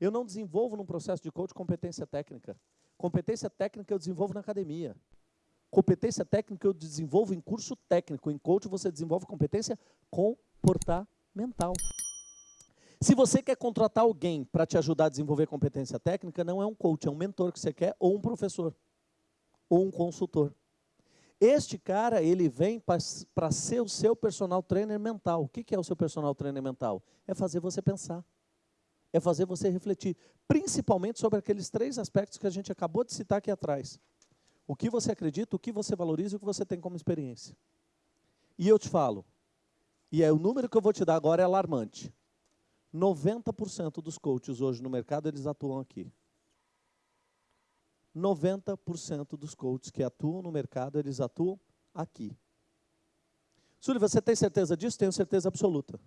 Eu não desenvolvo num processo de coach competência técnica. Competência técnica eu desenvolvo na academia. Competência técnica eu desenvolvo em curso técnico. Em coach você desenvolve competência comportamental. Se você quer contratar alguém para te ajudar a desenvolver competência técnica, não é um coach, é um mentor que você quer, ou um professor, ou um consultor. Este cara, ele vem para ser o seu personal trainer mental. O que é o seu personal trainer mental? É fazer você pensar. É fazer você refletir. Principalmente sobre aqueles três aspectos que a gente acabou de citar aqui atrás. O que você acredita, o que você valoriza e o que você tem como experiência. E eu te falo, e é o número que eu vou te dar agora é alarmante. 90% dos coaches hoje no mercado, eles atuam aqui. 90% dos coaches que atuam no mercado, eles atuam aqui. Súlio, você tem certeza disso? Tenho certeza absoluta.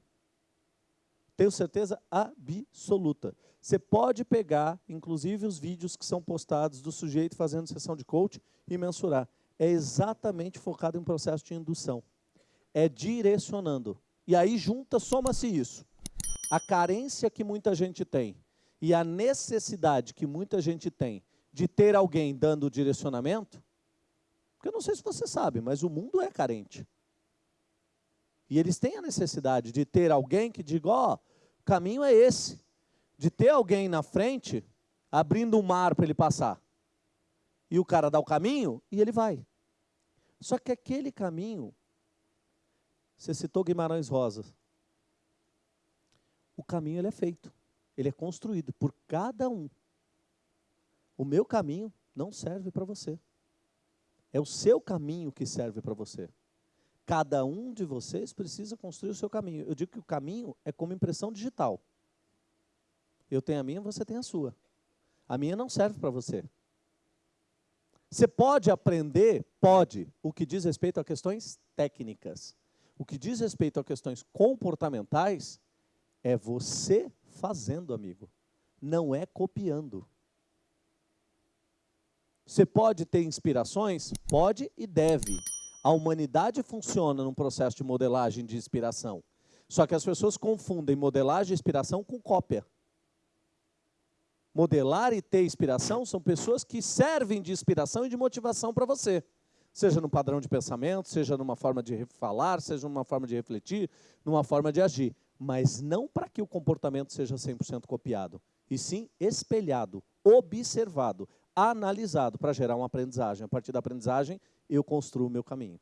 Tenho certeza absoluta. Você pode pegar, inclusive, os vídeos que são postados do sujeito fazendo sessão de coach e mensurar. É exatamente focado em processo de indução. É direcionando. E aí junta, soma-se isso. A carência que muita gente tem e a necessidade que muita gente tem de ter alguém dando direcionamento, porque eu não sei se você sabe, mas o mundo é carente. E eles têm a necessidade de ter alguém que diga, ó, oh, o caminho é esse. De ter alguém na frente, abrindo um mar para ele passar. E o cara dá o caminho e ele vai. Só que aquele caminho, você citou Guimarães Rosa, o caminho ele é feito, ele é construído por cada um. O meu caminho não serve para você. É o seu caminho que serve para você. Cada um de vocês precisa construir o seu caminho. Eu digo que o caminho é como impressão digital. Eu tenho a minha, você tem a sua. A minha não serve para você. Você pode aprender? Pode. O que diz respeito a questões técnicas. O que diz respeito a questões comportamentais é você fazendo, amigo. Não é copiando. Você pode ter inspirações? Pode e deve. A humanidade funciona num processo de modelagem de inspiração. Só que as pessoas confundem modelagem e inspiração com cópia. Modelar e ter inspiração são pessoas que servem de inspiração e de motivação para você. Seja no padrão de pensamento, seja numa forma de falar, seja numa forma de refletir, numa forma de agir. Mas não para que o comportamento seja 100% copiado, e sim espelhado, observado, analisado para gerar uma aprendizagem. A partir da aprendizagem, eu construo o meu caminho.